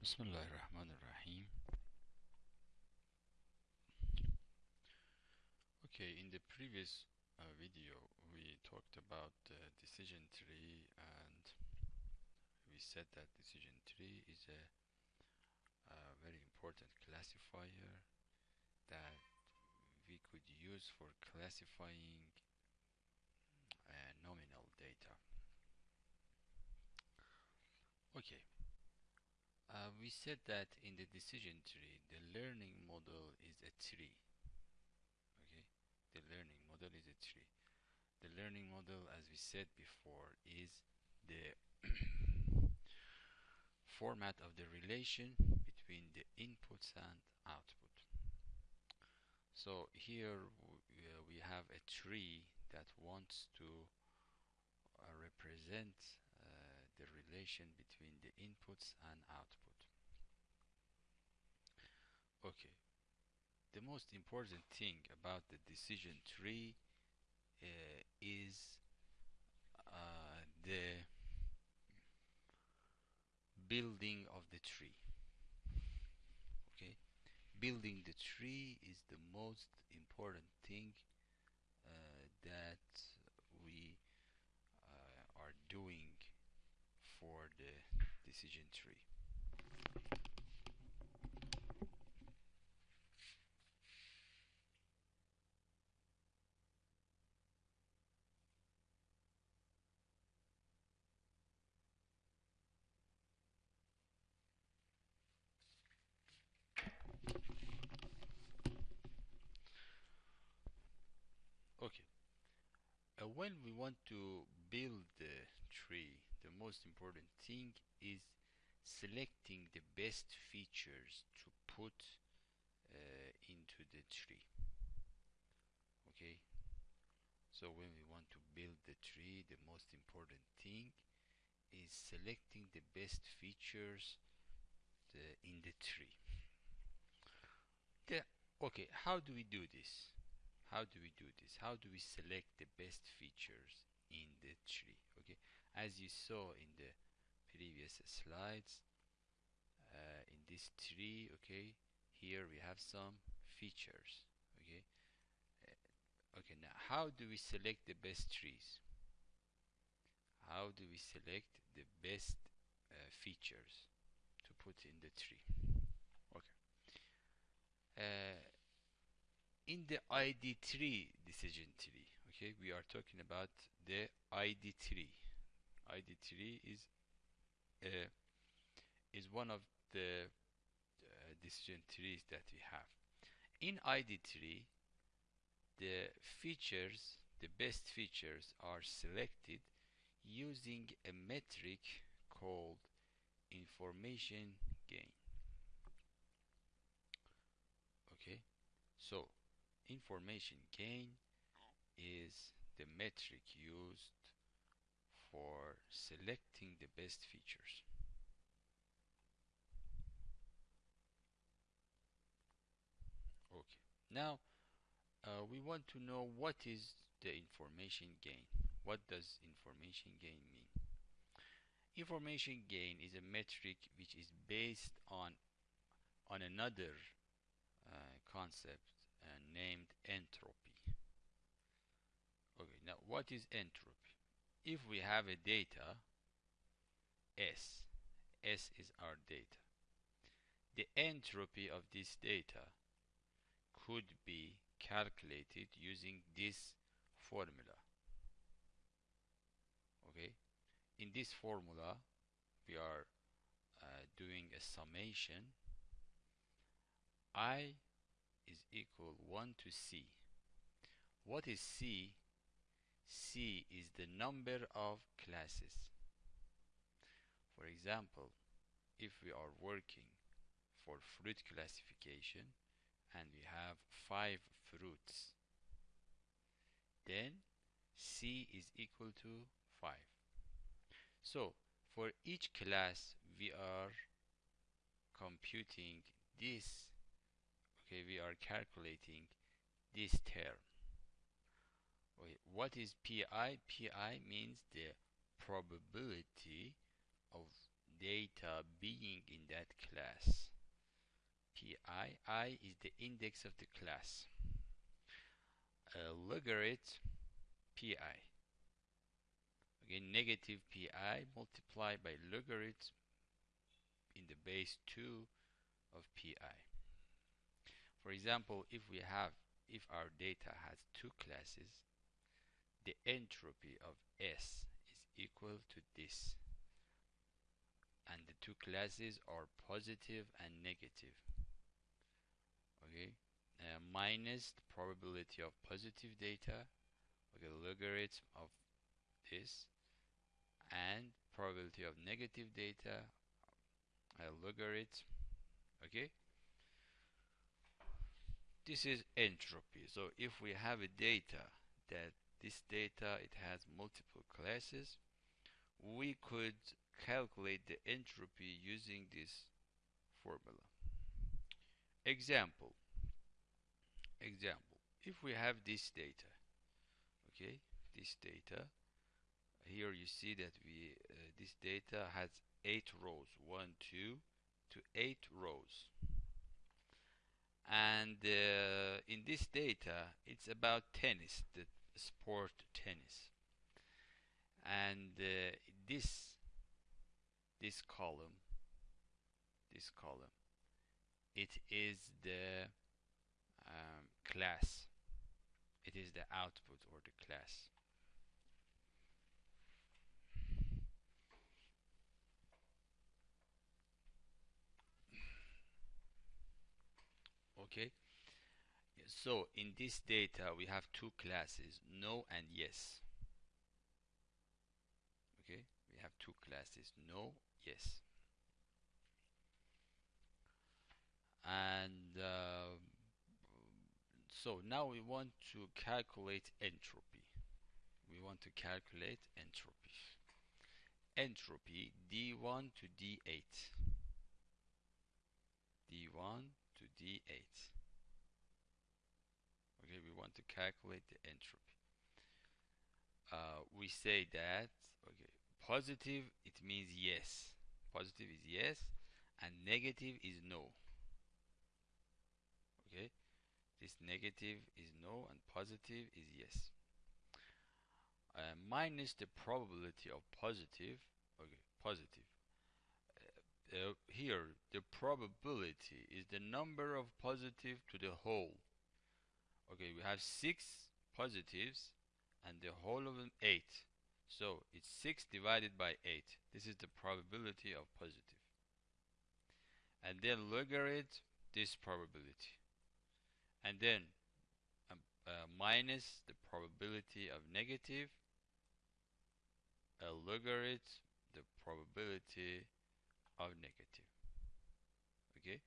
Ar-Rahim. Okay, in the previous uh, video we talked about the decision tree and we said that decision tree is a, a very important classifier that we could use for classifying uh, nominal data. Okay, uh, we said that in the decision tree the learning model is a tree okay? The learning model is a tree. The learning model as we said before is the format of the relation between the inputs and output. So here uh, we have a tree that wants to uh, represent the relation between the inputs and output. Okay, the most important thing about the decision tree uh, is uh, the building of the tree. Okay, building the tree is the most important thing uh, that we uh, are doing for the decision tree. Okay. Uh, when we want to build the tree the most important thing is selecting the best features to put uh, into the tree. Okay? So when we want to build the tree the most important thing is selecting the best features the, in the tree. The, okay how do we do this? How do we do this? How do we select the best features in the tree? Okay as you saw in the previous slides uh, in this tree okay here we have some features okay? Uh, okay now how do we select the best trees? How do we select the best uh, features to put in the tree? Okay. Uh, in the ID3 decision tree okay we are talking about the ID3 ID3 is uh, is one of the uh, decision trees that we have. In ID3, the features, the best features are selected using a metric called information gain. Okay, so information gain is the metric used for selecting the best features. Okay, now uh, we want to know what is the information gain. What does information gain mean? Information gain is a metric which is based on on another uh, concept uh, named entropy. Okay, now what is entropy? If we have a data S, S is our data, the entropy of this data could be calculated using this formula. Okay, in this formula we are uh, doing a summation I is equal 1 to C. What is C? C is the number of classes. For example, if we are working for fruit classification and we have five fruits, then C is equal to 5. So, for each class we are computing this, okay, we are calculating this term. Okay, what is PI? PI means the probability of data being in that class. Pi i is the index of the class. Logarithm pi again negative pi multiplied by logarithm in the base 2 of pi for example if we have if our data has two classes the entropy of S is equal to this. And the two classes are positive and negative. Okay? Uh, minus the probability of positive data okay logarithm of this and probability of negative data a logarithm okay? This is entropy. So if we have a data that this data it has multiple classes. We could calculate the entropy using this formula. Example. Example. If we have this data okay this data here you see that we uh, this data has eight rows one two to eight rows. And uh, in this data it's about tennis sport tennis. And uh, this this column this column it is the um, class. It is the output or the class. Okay so in this data we have two classes no and yes. Okay? We have two classes no yes. And uh, so now we want to calculate entropy. We want to calculate entropy. Entropy d1 to d8 d1 to d8 okay we want to calculate the entropy. Uh, we say that okay positive it means yes. Positive is yes and negative is no. Okay? This negative is no and positive is yes. Uh, minus the probability of positive okay positive. Uh, here the probability is the number of positive to the whole okay we have six positives and the whole of them eight. So it's 6 divided by 8 this is the probability of positive. and then logarithm this probability. And then um, uh, minus the probability of negative a logarithm the probability of negative. Okay?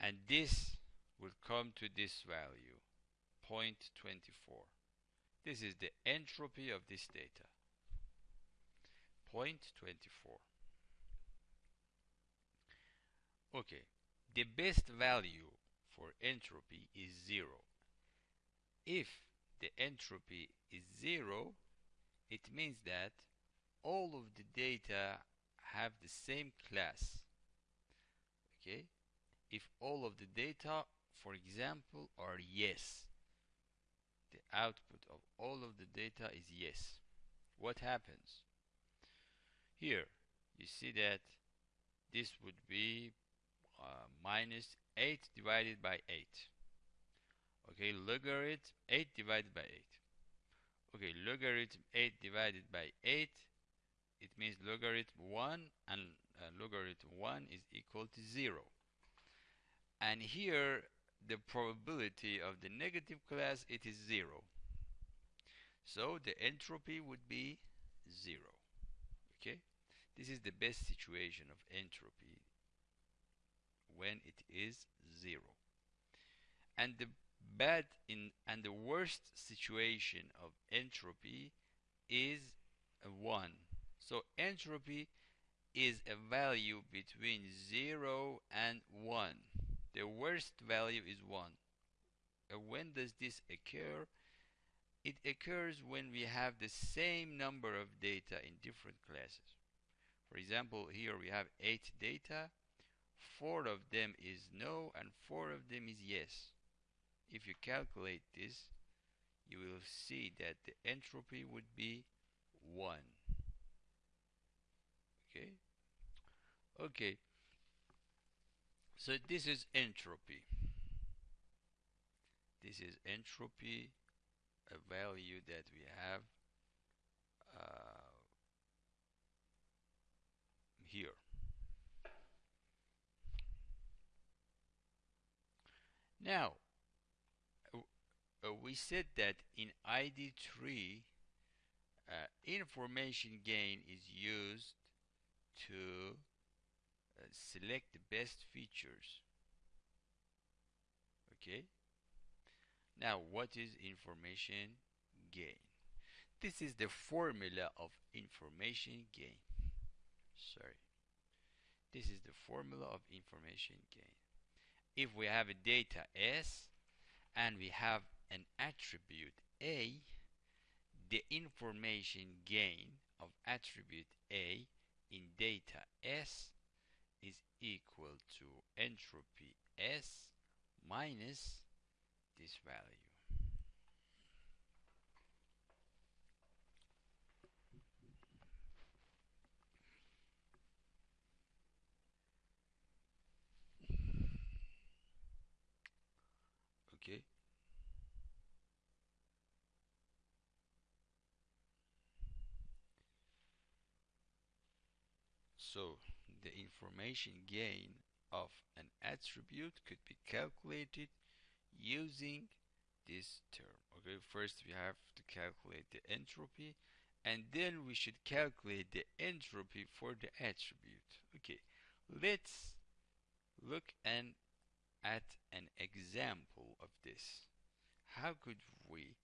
And this will come to this value. 0.24 this is the entropy of this data. 0.24 okay the best value for entropy is 0 if the entropy is 0 it means that all of the data have the same class. Okay? If all of the data for example are yes. The output of all of the data is yes. What happens? Here you see that this would be uh, minus 8 divided by 8 okay logarithm 8 divided by 8 okay logarithm 8 divided by 8 it means logarithm 1 and uh, logarithm 1 is equal to 0 and here the probability of the negative class it is 0 so the entropy would be 0 okay? This is the best situation of entropy when it is 0 and the bad in and the worst situation of entropy is a 1 so entropy is a value between 0 and 1 the worst value is 1 and when does this occur? It occurs when we have the same number of data in different classes. For example here we have eight data. Four of them is no and four of them is yes. If you calculate this you will see that the entropy would be 1 okay? Okay so this is entropy. This is entropy a value that we have uh, here. Now uh, we said that in ID3 uh, information gain is used to select the best features. Okay? Now what is information gain? This is the formula of information gain. Sorry. This is the formula of information gain. If we have a data S and we have an attribute A, the information gain of attribute A in data S is equal to entropy S minus this value. Okay. So information gain of an attribute could be calculated using this term. Okay, first we have to calculate the entropy and then we should calculate the entropy for the attribute. Okay, let's look and at an example of this. How could we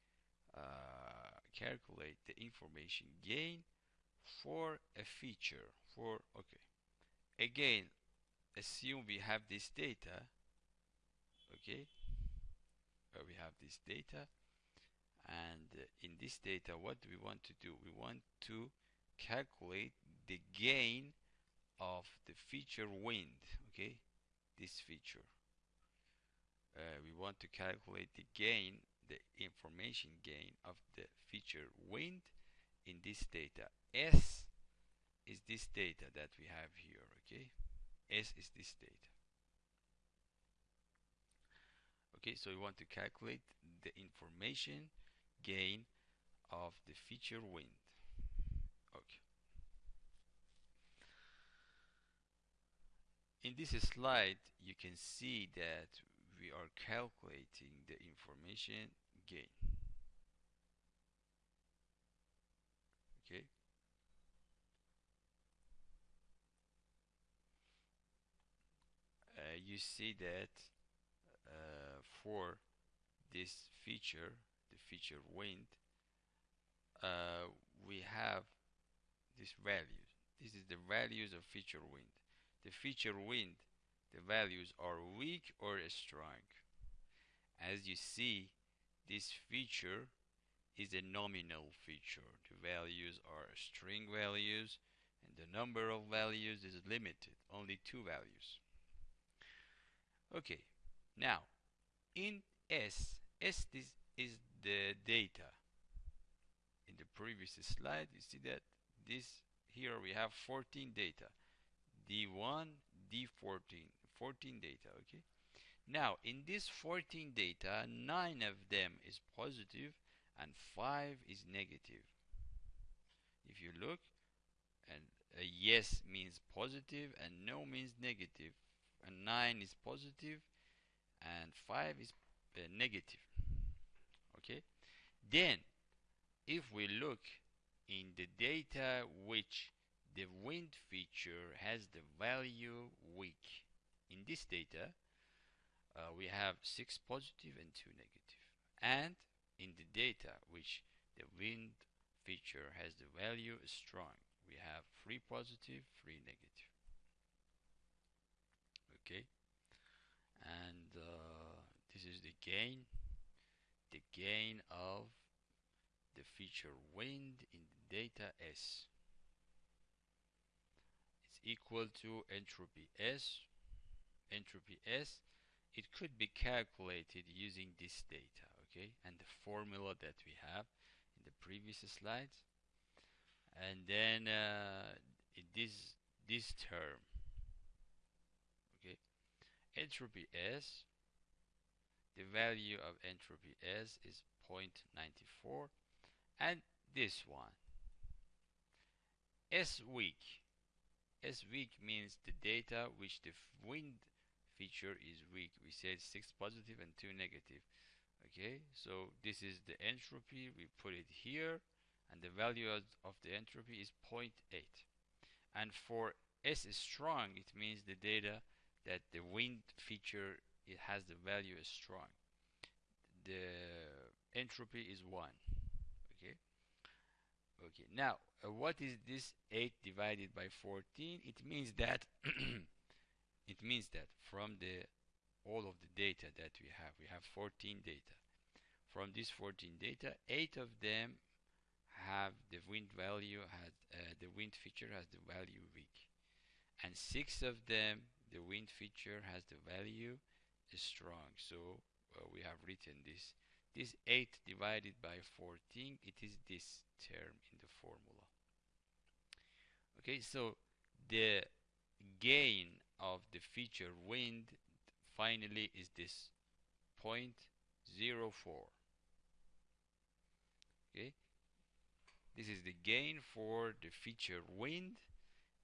uh, calculate the information gain for a feature for okay again assume we have this data okay? Uh, we have this data and in this data what do we want to do? We want to calculate the gain of the feature wind okay? This feature. Uh, we want to calculate the gain the information gain of the feature wind in this data. S is this data that we have here okay s is this data okay so we want to calculate the information gain of the feature wind. Okay in this slide you can see that we are calculating the information gain okay uh, you see that uh, for this feature the feature wind uh, we have this values this is the values of feature wind. The feature wind the values are weak or strong. As you see this feature is a nominal feature. The values are string values and the number of values is limited only two values okay now in S S this is the data. In the previous slide you see that this here we have 14 data. D1 D14 14 data okay? Now in this 14 data 9 of them is positive and 5 is negative. If you look and a yes means positive and no means negative and 9 is positive and 5 is uh, negative. Okay? Then if we look in the data which the wind feature has the value weak in this data uh, we have 6 positive and 2 negative. And in the data which the wind feature has the value strong we have 3 positive 3 negative okay? And uh, this is the gain the gain of the feature wind in the data S. It's equal to entropy S. Entropy S it could be calculated using this data okay? And the formula that we have in the previous slides. And then uh, this this term entropy S the value of entropy S is 0.94 and this one. S weak. S weak means the data which the wind feature is weak. We said 6 positive and 2 negative. Okay so this is the entropy. We put it here and the value of the entropy is 0.8 and for S is strong it means the data that the wind feature it has the value is strong. The entropy is 1 okay? Okay. Now uh, what is this 8 divided by 14 it means that it means that from the all of the data that we have we have 14 data. From these 14 data 8 of them have the wind value has uh, the wind feature has the value weak. And six of them the wind feature has the value strong. So uh, we have written this. This 8 divided by 14 it is this term in the formula. Okay so the gain of the feature wind finally is this 0.04 okay? This is the gain for the feature wind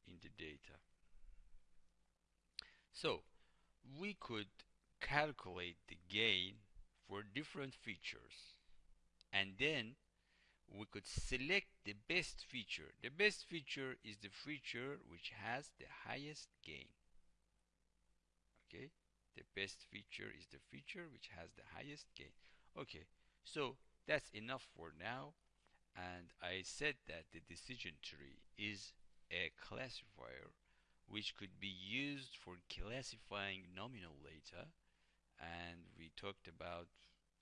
in the data. So we could calculate the gain for different features and then we could select the best feature. The best feature is the feature which has the highest gain. Okay, the best feature is the feature which has the highest gain. Okay, so that's enough for now and I said that the decision tree is a classifier which could be used for classifying nominal data. And we talked about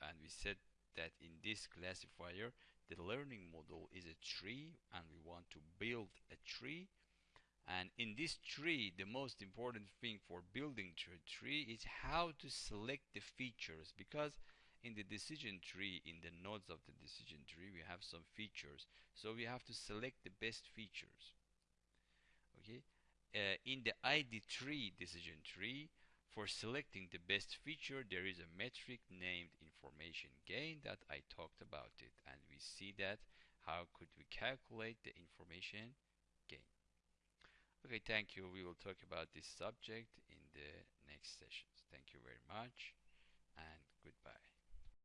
and we said that in this classifier the learning model is a tree and we want to build a tree. And in this tree the most important thing for building a tree is how to select the features because in the decision tree in the nodes of the decision tree we have some features. So we have to select the best features. Okay uh, in the ID3 decision tree for selecting the best feature there is a metric named information gain that I talked about it and we see that. How could we calculate the information gain? Okay thank you. We will talk about this subject in the next sessions. Thank you very much